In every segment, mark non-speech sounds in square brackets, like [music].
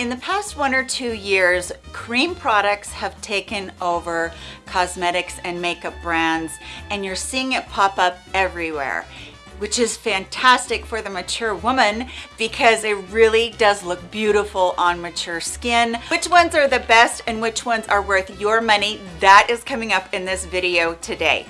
In the past one or two years, cream products have taken over cosmetics and makeup brands, and you're seeing it pop up everywhere which is fantastic for the mature woman because it really does look beautiful on mature skin. Which ones are the best and which ones are worth your money? That is coming up in this video today.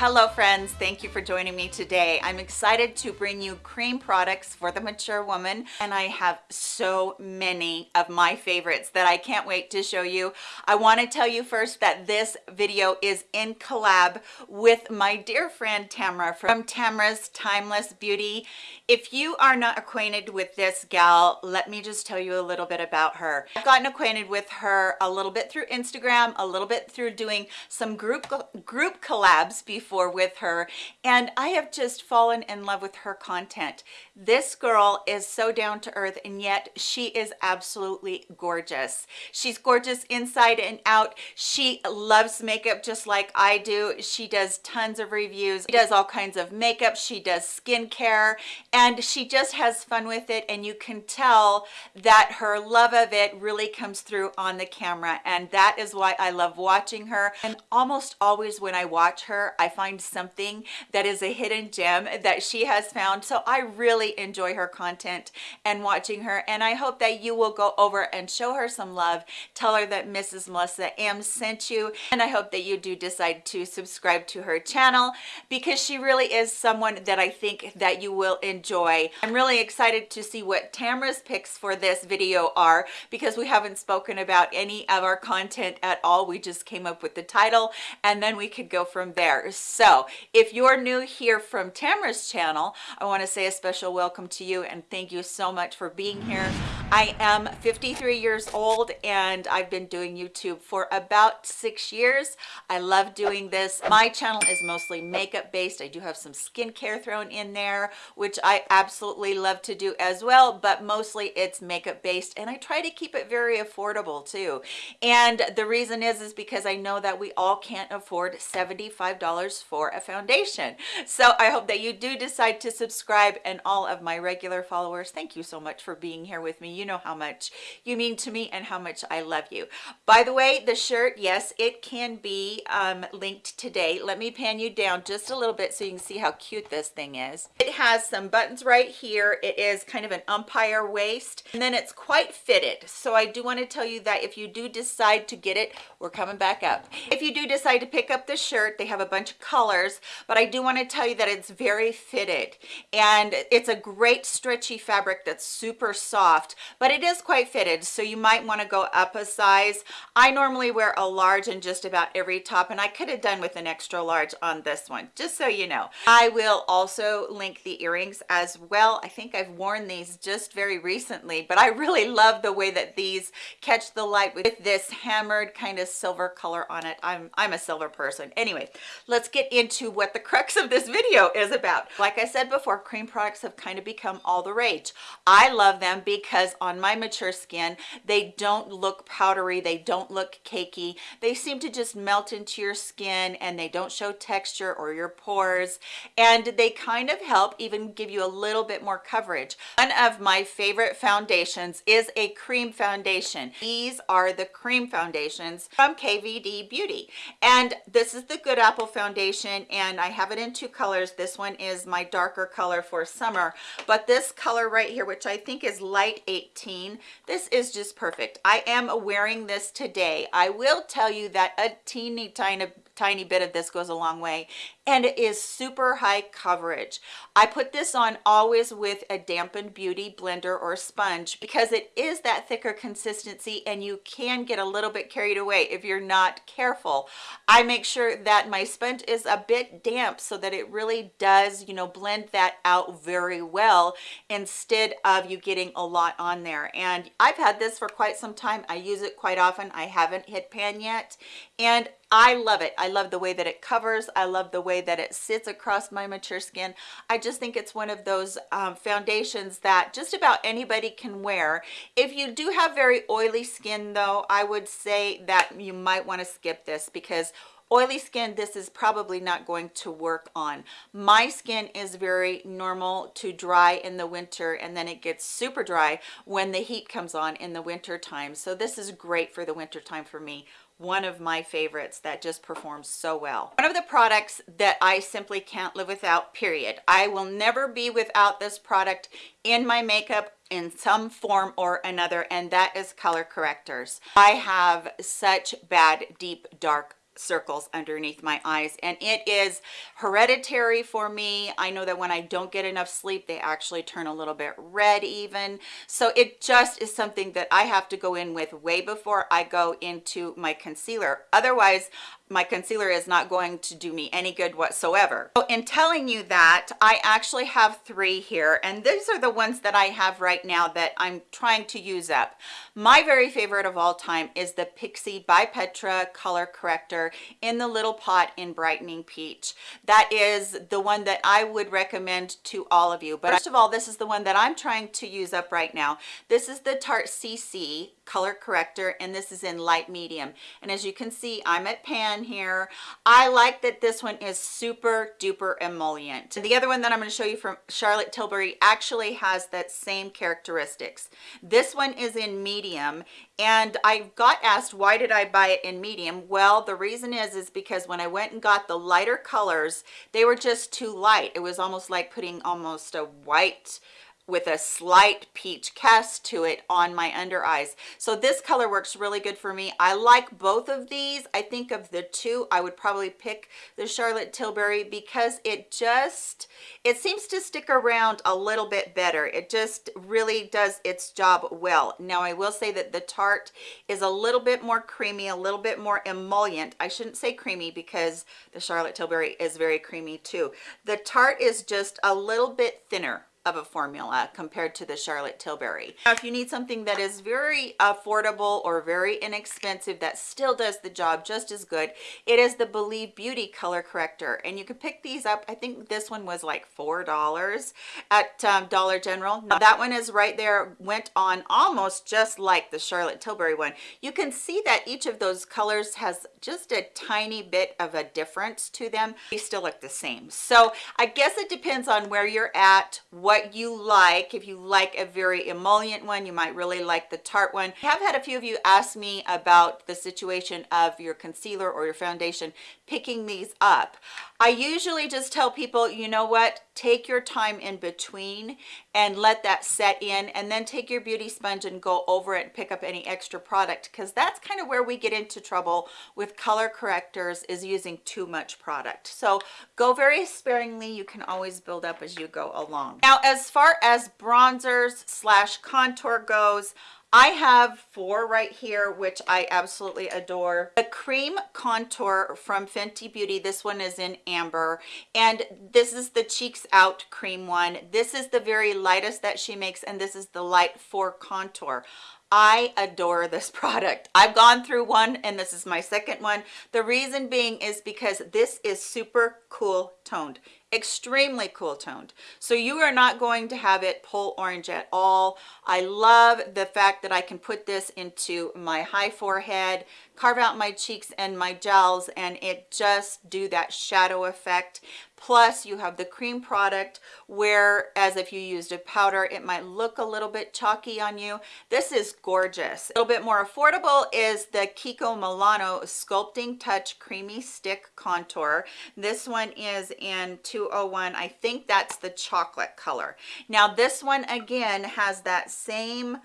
Hello friends, thank you for joining me today. I'm excited to bring you cream products for the mature woman and I have so many of my favorites that I can't wait to show you. I want to tell you first that this video is in collab with my dear friend Tamra from Tamra's Timeless Beauty. If you are not acquainted with this gal, let me just tell you a little bit about her. I've gotten acquainted with her a little bit through Instagram, a little bit through doing some group group collabs before before with her and I have just fallen in love with her content. This girl is so down to earth and yet she is absolutely gorgeous. She's gorgeous inside and out. She loves makeup just like I do. She does tons of reviews. She does all kinds of makeup. She does skincare and she just has fun with it and you can tell that her love of it really comes through on the camera and that is why I love watching her and almost always when I watch her I find something that is a hidden gem that she has found so i really enjoy her content and watching her and i hope that you will go over and show her some love. Tell her that mrs melissa m sent you and i hope that you do decide to subscribe to her channel because she really is someone that i think that you will enjoy. I'm really excited to see what tamra's picks for this video are because we haven't spoken about any of our content at all. We just came up with the title and then we could go from there. So if you're new here from Tamra's channel, I want to say a special welcome to you and thank you so much for being here. I am 53 years old and I've been doing YouTube for about six years. I love doing this. My channel is mostly makeup based. I do have some skincare thrown in there, which I absolutely love to do as well, but mostly it's makeup based and I try to keep it very affordable too. And the reason is, is because I know that we all can't afford $75 for a foundation. So I hope that you do decide to subscribe and all of my regular followers, thank you so much for being here with me. You know how much you mean to me and how much I love you. By the way, the shirt, yes, it can be um, linked today. Let me pan you down just a little bit so you can see how cute this thing is. It has some buttons right here. It is kind of an empire waist and then it's quite fitted. So I do want to tell you that if you do decide to get it, we're coming back up. If you do decide to pick up the shirt, they have a bunch of colors, but I do want to tell you that it's very fitted and it's a great stretchy fabric that's super soft, but it is quite fitted. So you might want to go up a size. I normally wear a large in just about every top and I could have done with an extra large on this one, just so you know. I will also link the earrings as well. I think I've worn these just very recently, but I really love the way that these catch the light with this hammered kind of silver color on it. I'm, I'm a silver person. Anyway, let's get into what the crux of this video is about. Like I said before, cream products have kind of become all the rage. I love them because on my mature skin, they don't look powdery, they don't look cakey. They seem to just melt into your skin and they don't show texture or your pores. And they kind of help even give you a little bit more coverage. One of my favorite foundations is a cream foundation. These are the cream foundations from KVD Beauty. And this is the Good Apple foundation and I have it in two colors. This one is my darker color for summer, but this color right here, which I think is light 18, this is just perfect. I am wearing this today. I will tell you that a teeny tiny tiny bit of this goes a long way and it is super high coverage. I put this on always with a dampened beauty blender or sponge because it is that thicker consistency and you can get a little bit carried away if you're not careful. I make sure that my sponge is a bit damp so that it really does you know blend that out very well instead of you getting a lot on there. And i've had this for quite some time. I use it quite often. I haven't hit pan yet. And I love it. I love the way that it covers. I love the way that it sits across my mature skin. I just think it's one of those um, foundations that just about anybody can wear. If you do have very oily skin though, I would say that you might want to skip this because oily skin this is probably not going to work on my skin is very normal to dry in the winter and then it gets super dry when the heat comes on in the winter time so this is great for the winter time for me one of my favorites that just performs so well. One of the products that i simply can't live without period. I will never be without this product in my makeup in some form or another and that is color correctors. I have such bad deep dark circles underneath my eyes and it is hereditary for me. I know that when i don't get enough sleep they actually turn a little bit red even. So it just is something that i have to go in with way before i go into my concealer. Otherwise my concealer is not going to do me any good whatsoever. So in telling you that, I actually have three here, and these are the ones that I have right now that I'm trying to use up. My very favorite of all time is the Pixi by Petra Color Corrector in the little pot in Brightening Peach. That is the one that I would recommend to all of you. But first of all, this is the one that I'm trying to use up right now. This is the Tarte CC color corrector and this is in light medium. And as you can see i'm at pan here. I like that this one is super duper emollient. The other one that i'm going to show you from charlotte tilbury actually has that same characteristics. This one is in medium and i got asked why did i buy it in medium? Well the reason is is because when i went and got the lighter colors they were just too light. It was almost like putting almost a white with a slight peach cast to it on my under eyes. So this color works really good for me. I like both of these. I think of the two i would probably pick the charlotte tilbury because it just it seems to stick around a little bit better. It just really does its job well. Now i will say that the tarte is a little bit more creamy a little bit more emollient. I shouldn't say creamy because the charlotte tilbury is very creamy too. The tarte is just a little bit thinner of a formula compared to the Charlotte Tilbury. Now, if you need something that is very affordable or very inexpensive that still does the job just as good, it is the Believe Beauty Color Corrector. And you can pick these up. I think this one was like $4 at um, Dollar General. Now, that one is right there, went on almost just like the Charlotte Tilbury one. You can see that each of those colors has just a tiny bit of a difference to them. They still look the same. So I guess it depends on where you're at, what what you like. If you like a very emollient one you might really like the tarte one. I have had a few of you ask me about the situation of your concealer or your foundation picking these up. I usually just tell people you know what? Take your time in between and let that set in and then take your beauty sponge and go over it and pick up any extra product. Because that's kind of where we get into trouble with color correctors is using too much product. So go very sparingly. You can always build up as you go along. Now as far as bronzers slash contour goes I have four right here, which I absolutely adore. The cream contour from Fenty Beauty. This one is in amber. And this is the Cheeks Out cream one. This is the very lightest that she makes, and this is the light for contour. I adore this [laughs] product. I've gone through one and this is my second one. The reason being is because this is super cool toned extremely cool toned. So you are not going to have it pull orange at all. I love the fact that i can put this into my high forehead carve out my cheeks and my gels and it just do that shadow effect. Plus you have the cream product whereas if you used a powder it might look a little bit chalky on you. This is gorgeous. A little bit more affordable is the kiko milano sculpting touch creamy stick contour. This one is in 201 i think that's the chocolate color. Now this one again has that same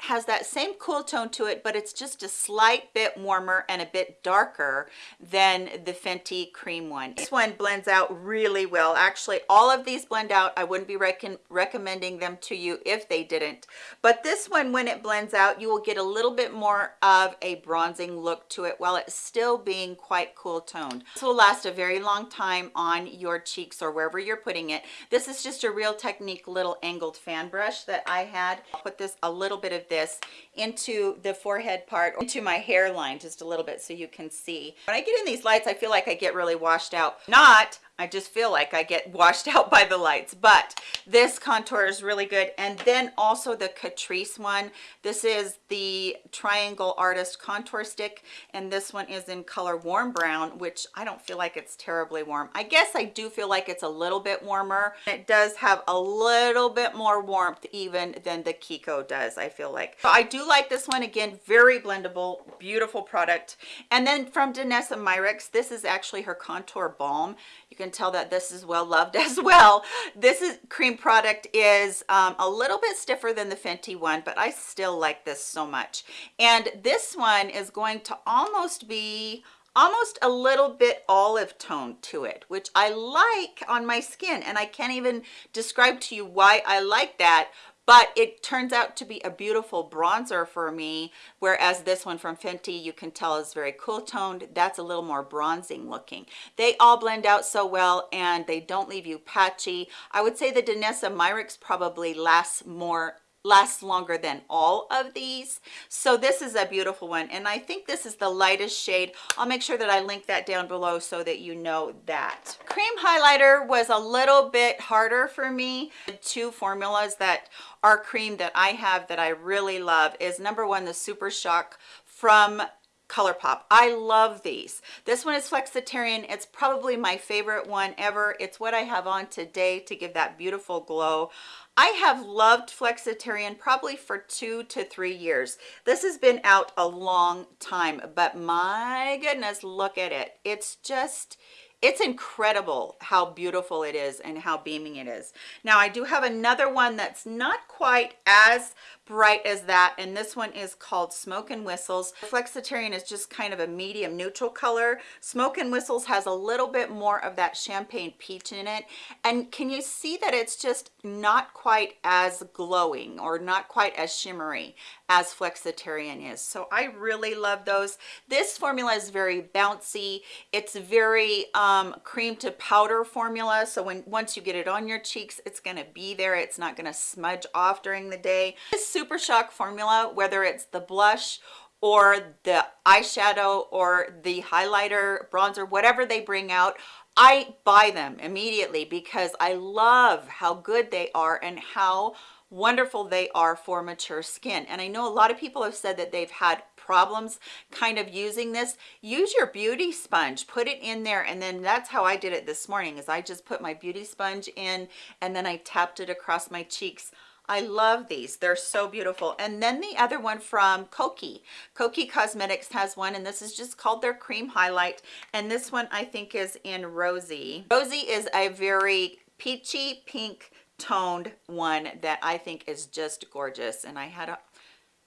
has that same cool tone to it but it's just a slight bit warmer and a bit darker than the Fenty cream one. This one blends out really well. Actually all of these blend out. I wouldn't be rec recommending them to you if they didn't. But this one when it blends out you will get a little bit more of a bronzing look to it while it's still being quite cool toned. This will last a very long time on your cheeks or wherever you're putting it. This is just a real technique little angled fan brush that I had. I'll put this a little bit of this into the forehead part into my hairline just a little bit so you can see. When i get in these lights i feel like i get really washed out. Not I just feel like I get washed [laughs] out by the lights, but this contour is really good. And then also the Catrice one. This is the Triangle Artist Contour Stick, and this one is in color Warm Brown, which I don't feel like it's terribly warm. I guess I do feel like it's a little bit warmer. It does have a little bit more warmth even than the Kiko does, I feel like. So I do like this one. Again, very blendable, beautiful product. And then from Danessa Myricks, this is actually her contour balm you can tell that this is well loved [laughs] as well. This is cream product is um, a little bit stiffer than the fenty one but i still like this so much. And this one is going to almost be almost a little bit olive tone to it which i like on my skin and i can't even describe to you why i like that but it turns out to be a beautiful bronzer for me whereas this one from Fenty you can tell is very cool toned. That's a little more bronzing looking. They all blend out so well and they don't leave you patchy. I would say the Danessa Myricks probably lasts more lasts longer than all of these so this is a beautiful one and i think this is the lightest shade i'll make sure that i link that down below so that you know that cream highlighter was a little bit harder for me the two formulas that are cream that i have that i really love is number one the super shock from ColourPop. I love these. This one is Flexitarian. It's probably my favorite one ever. It's what I have on today to give that beautiful glow. I have loved Flexitarian probably for two to three years. This has been out a long time, but my goodness, look at it. It's just, it's incredible how beautiful it is and how beaming it is. Now i do have another one that's not quite as bright as that and this one is called smoke and whistles. Flexitarian is just kind of a medium neutral color. Smoke and whistles has a little bit more of that champagne peach in it. And can you see that it's just not quite as glowing or not quite as shimmery as flexitarian is. So i really love those. This formula is very bouncy. It's very um, cream to powder formula. So when once you get it on your cheeks it's going to be there. It's not going to smudge off during the day. This super shock formula whether it's the blush or the eyeshadow or the highlighter bronzer whatever they bring out i buy them immediately because i love how good they are and how wonderful they are for mature skin and i know a lot of people have said that they've had problems kind of using this use your beauty sponge put it in there and then that's how i did it this morning is i just put my beauty sponge in and then i tapped it across my cheeks I love these. They're so beautiful. And then the other one from Kokie. Kokie Cosmetics has one, and this is just called their Cream Highlight. And this one I think is in Rosy. Rosy is a very peachy pink toned one that I think is just gorgeous. And I had a,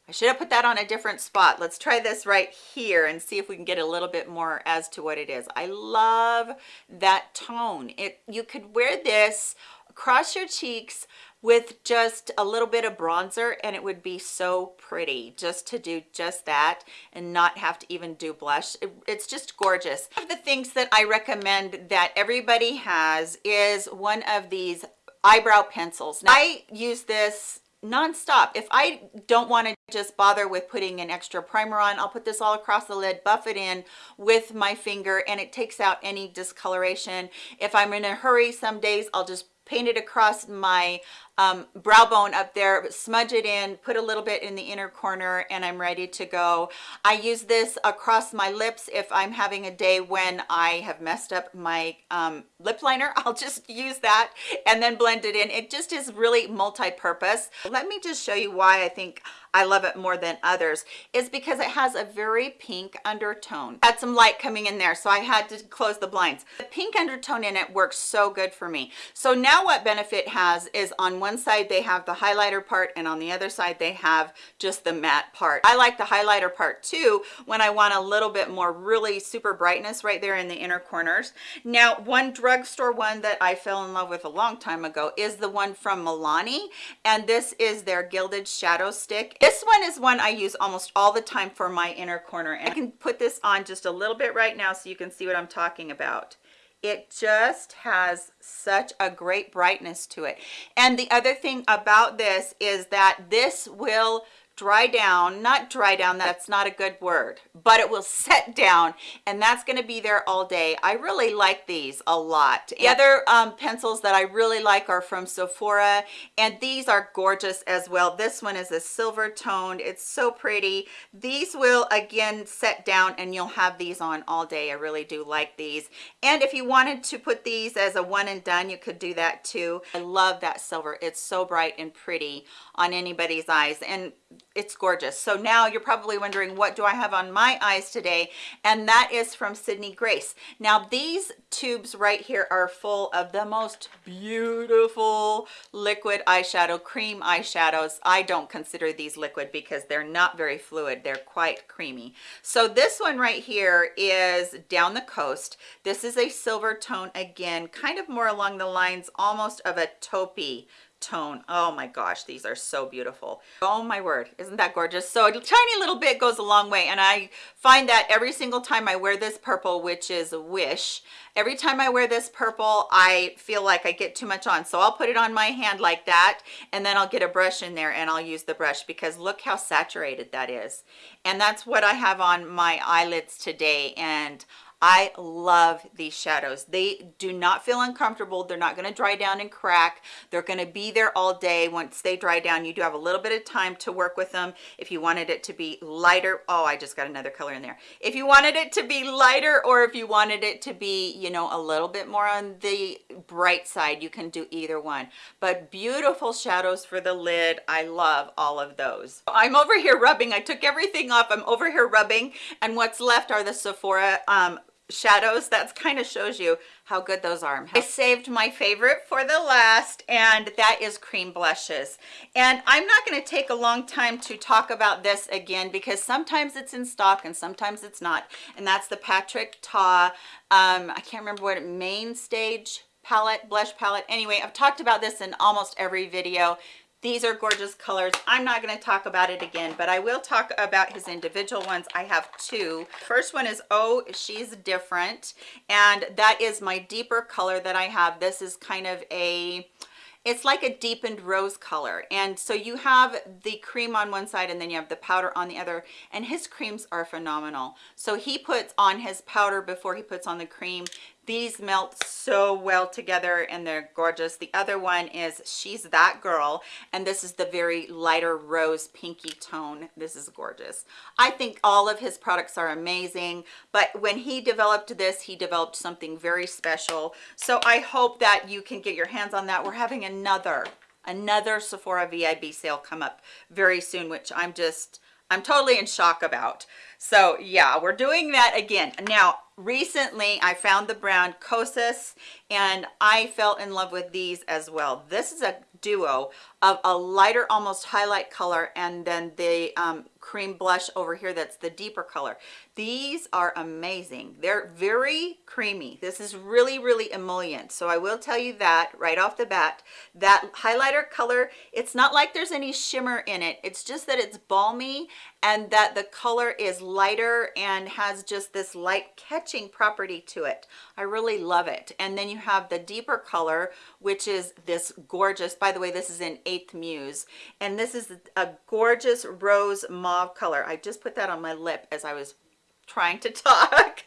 I should have put that on a different spot. Let's try this right here and see if we can get a little bit more as to what it is. I love that tone. It You could wear this across your cheeks with just a little bit of bronzer and it would be so pretty just to do just that and not have to even do blush it, it's just gorgeous the things that i recommend that everybody has is one of these eyebrow pencils. Now, i use this non-stop. If i don't want to just bother with putting an extra primer on i'll put this all across the lid buff it in with my finger and it takes out any discoloration. If i'm in a hurry some days i'll just paint it across my um, brow bone up there, smudge it in, put a little bit in the inner corner, and I'm ready to go. I use this across my lips if I'm having a day when I have messed up my um, lip liner. [laughs] I'll just use that and then blend it in. It just is really multi-purpose. Let me just show you why I think I love it more than others is because it has a very pink undertone. Had some light coming in there, so I had to close the blinds. The pink undertone in it works so good for me. So now what Benefit has is on one side they have the highlighter part and on the other side they have just the matte part. I like the highlighter part too when I want a little bit more really super brightness right there in the inner corners. Now one drugstore one that I fell in love with a long time ago is the one from Milani and this is their Gilded Shadow Stick. This one is one I use almost all the time for my inner corner and I can put this on just a little bit right now so you can see what I'm talking about. It just has such a great brightness to it. And the other thing about this is that this will dry down not dry down that's not a good word but it will [laughs] set down and that's going to be there all day. I really like these a lot. The other um, pencils that i really like are from sephora and these are gorgeous as well. This one is a silver toned it's so pretty. These will again set down and you'll have these on all day. I really do like these. And if you wanted to put these as a one and done you could do that too. I love that silver it's so bright and pretty on anybody's eyes. And it's gorgeous. So now you're probably wondering what do i have on my eyes today? And that is from sydney grace. Now these tubes right here are full of the most beautiful liquid eyeshadow cream eyeshadows. I don't consider these liquid because they're not very fluid. They're quite creamy. So this one right here is down the coast. This is a silver tone again kind of more along the lines almost of a taupey tone. Oh my gosh these are so beautiful. Oh my word isn't that gorgeous? So a tiny little bit goes a long way and i find that every single time i wear this purple which is wish every time i wear this purple i feel like i get too much on. So i'll put it on my hand like that and then i'll get a brush in there and i'll use the brush because look how saturated that is. And that's what i have on my eyelids today and I love these shadows. They do not feel uncomfortable. They're not going to dry down and crack. They're going to be there all day. Once they dry down, you do have a little bit of time to work with them. If you wanted it to be lighter, oh, I just got another color in there. If you wanted it to be lighter or if you wanted it to be, you know, a little bit more on the bright side, you can do either one. But beautiful shadows for the lid. I love all of those. I'm over here rubbing. I took everything off. I'm over here rubbing and what's left are the Sephora um, shadows that kind of shows you how good those are. I saved my favorite for the last and that is cream blushes. And i'm not going to take a long time to talk about this again because sometimes it's in stock and sometimes it's not. And that's the patrick ta um i can't remember what main stage palette blush palette. Anyway i've talked about this in almost every video these are gorgeous colors. I'm not going to talk about it again, but I will talk about his individual ones. I have two. First one is Oh, She's Different. And that is my deeper color that I have. This is kind of a it's like a deepened rose color and so you have the cream on one side and then you have the powder on the other and his creams are phenomenal so he puts on his powder before he puts on the cream these melt so well together and they're gorgeous. The other one is she's that girl and this is the very lighter rose pinky tone. This is gorgeous. I think all of his products are amazing but when he developed this he developed something very special. So i hope that you can get your hands on that. We're having another another sephora vib sale come up very soon which i'm just i'm totally in shock about. So yeah we're doing that again. Now recently i found the brand kosas and i fell in love with these as well. This is a duo of a lighter almost highlight color and then the um, cream blush over here that's the deeper color. These are amazing. They're very creamy. This is really really emollient. So i will tell you that right off the bat that highlighter color it's not like there's any shimmer in it. It's just that it's balmy and that the color is lighter and has just this light catching property to it. I really love it. And then you have the deeper color which is this gorgeous by the way this is in eighth muse and this is a gorgeous rose mauve color. I just put that on my lip as i was trying to [laughs] talk.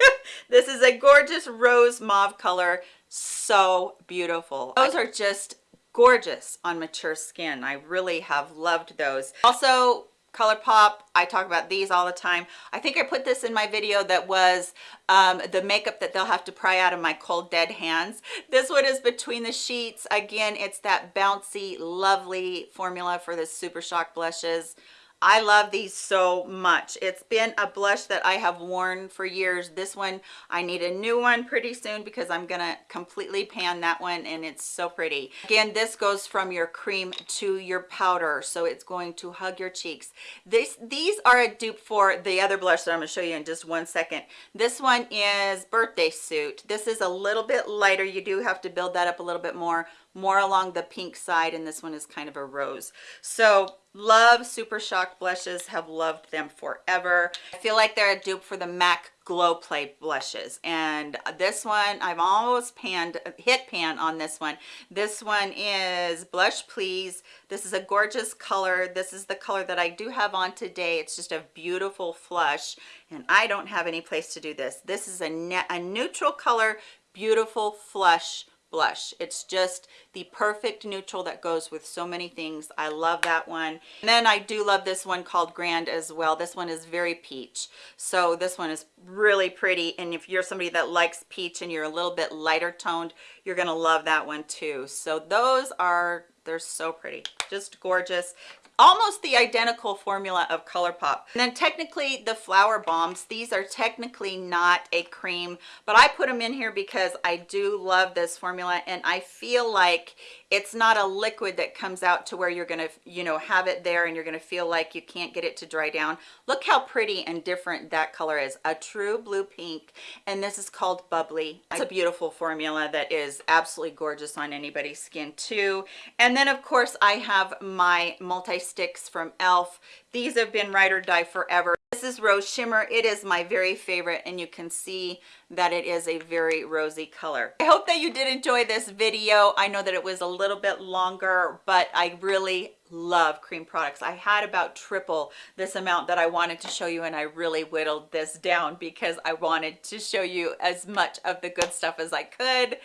This is a gorgeous rose mauve color. So beautiful. Those are just gorgeous on mature skin. I really have loved those. Also ColourPop. I talk about these all the time. I think I put this in my video that was um, the makeup that they'll have to pry out of my cold dead hands. This one is Between the Sheets. Again, it's that bouncy, lovely formula for the Super Shock blushes. I love these so much. It's been a blush that I have worn for years. This one, I need a new one pretty soon because I'm gonna completely pan that one and it's so pretty. Again, this goes from your cream to your powder, so it's going to hug your cheeks. This, These are a dupe for the other blush that I'm gonna show you in just one second. This one is Birthday Suit. This is a little bit lighter. You do have to build that up a little bit more more along the pink side and this one is kind of a rose. So love super shock blushes have loved them forever. I feel like they're a dupe for the mac glow play blushes and this one i've almost panned hit pan on this one. This one is blush please. This is a gorgeous color. This is the color that i do have on today. It's just a beautiful flush and i don't have any place to do this. This is a, a neutral color beautiful flush blush. It's just the perfect neutral that goes with so many things. I love that one. And then i do love this one called grand as well. This one is very peach. So this one is really pretty. And if you're somebody that likes peach and you're a little bit lighter toned you're gonna love that one too. So those are they're so pretty. Just gorgeous almost the identical formula of ColourPop. And then technically the Flower Bombs, these are technically not a cream, but I put them in here because I do love this formula and I feel like it's not a liquid that comes out to where you're gonna you know have it there and you're gonna feel like you can't get it to dry down. Look how pretty and different that color is a true blue pink and this is called bubbly. It's a beautiful formula that is absolutely gorgeous on anybody's skin too. And then of course i have my multi sticks from elf these have been ride or die forever. This is rose shimmer. It is my very favorite and you can see that it is a very rosy color. I hope that you did enjoy this video. I know that it was a little bit longer but i really love cream products. I had about triple this amount that i wanted to show you and i really whittled this down because i wanted to show you as much of the good stuff as i could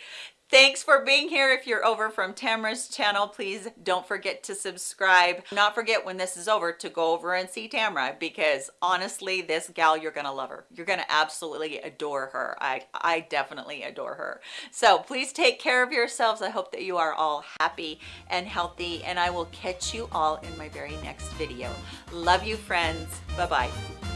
Thanks for being here. If you're over from Tamara's channel, please don't forget to subscribe. Not forget when this is over to go over and see Tamara because honestly, this gal, you're gonna love her. You're gonna absolutely adore her. I, I definitely adore her. So please take care of yourselves. I hope that you are all happy and healthy and I will catch you all in my very next video. Love you friends. Bye-bye.